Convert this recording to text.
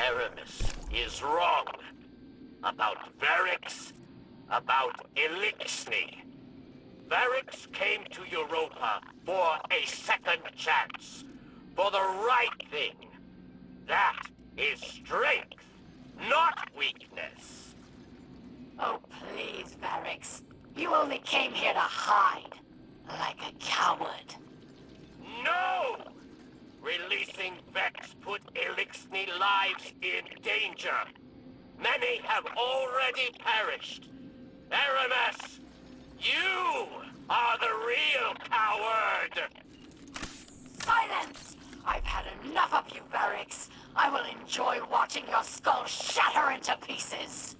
Eramis is wrong. About Variks, about Eliksni. Variks came to Europa for a second chance. For the right thing. That is strength, not weakness. Oh, please, Variks. You only came here to hide. Like a coward. No! Releasing Vex put in danger. Many have already perished. Eramis, you are the real coward! Silence! I've had enough of you, Variks. I will enjoy watching your skull shatter into pieces.